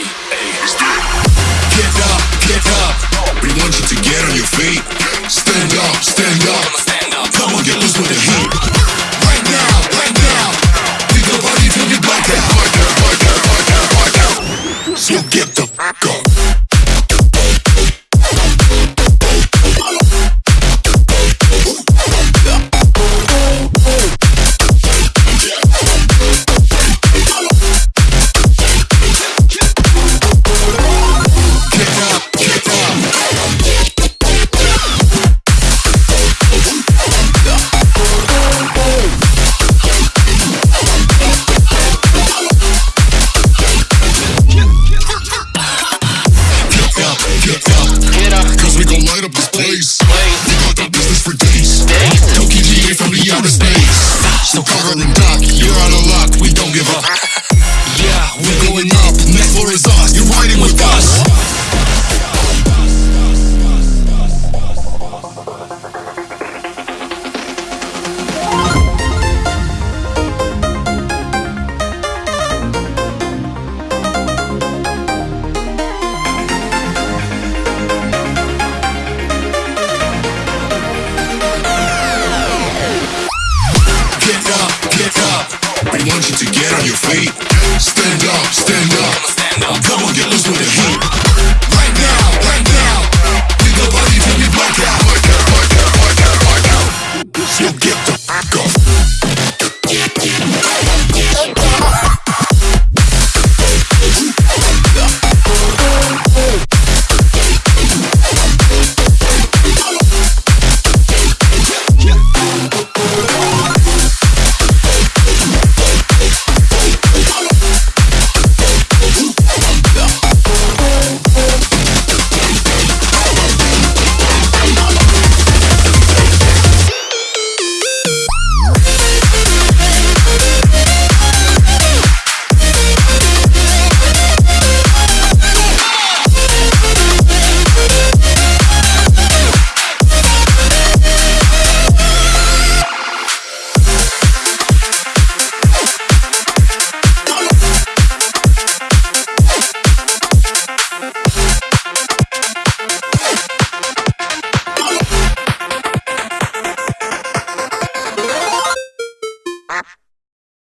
Get up, get up. We want you to get on your feet. Stand up, get up. Cause we gon' light up this place. We got that business for days. Toki GA from the outer space. So cover and dock,